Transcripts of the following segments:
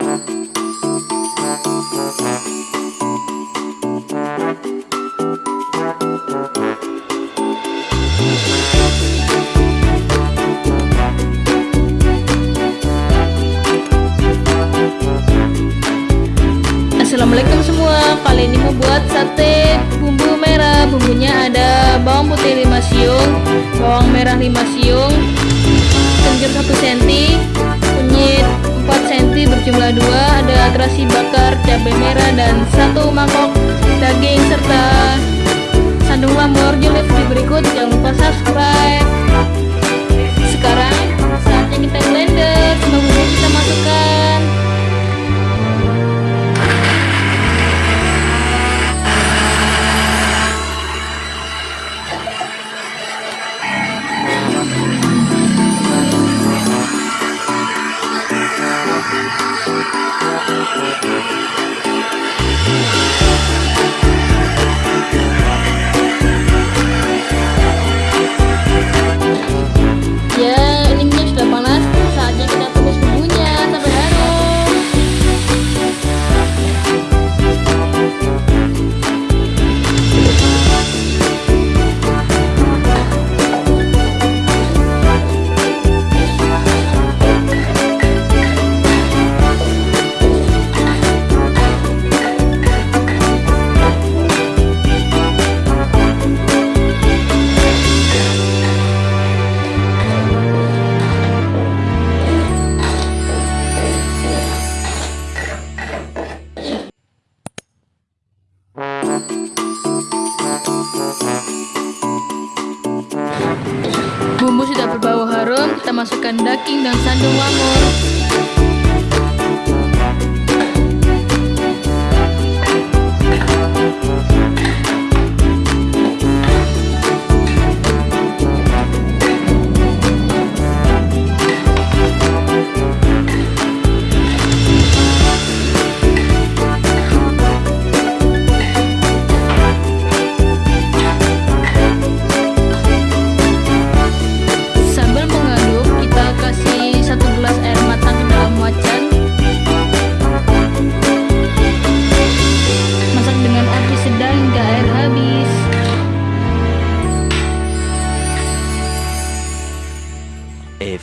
Assalamualaikum semua. Kali ini mau buat sate. Bumbu merah Bumbunya ada bawang putih 5 siung Bawang merah 5 siung Kencur 1 cm Kunyit 4 cm berjumlah 2 Ada terasi bakar, cabai merah Dan satu mangkok Thank you. Kita masukkan daging dan sandung lamur.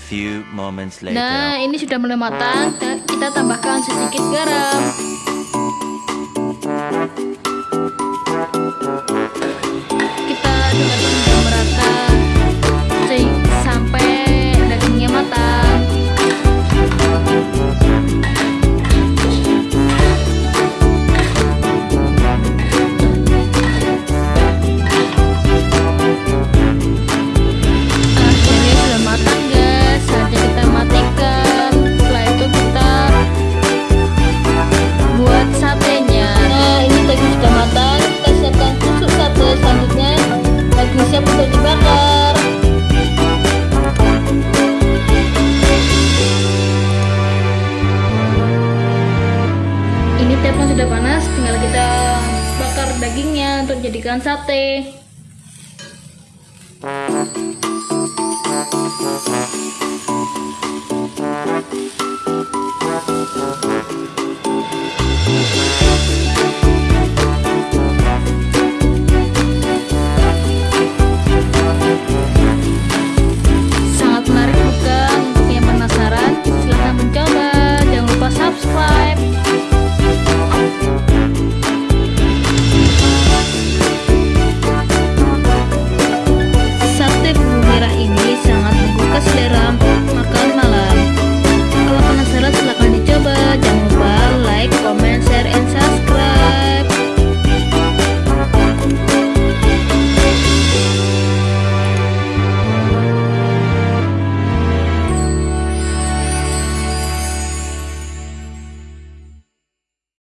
Few moments later. Nah, ini sudah mulai matang. Kita- tambahkan sedikit garam. Panas, tinggal kita bakar dagingnya untuk jadikan sate.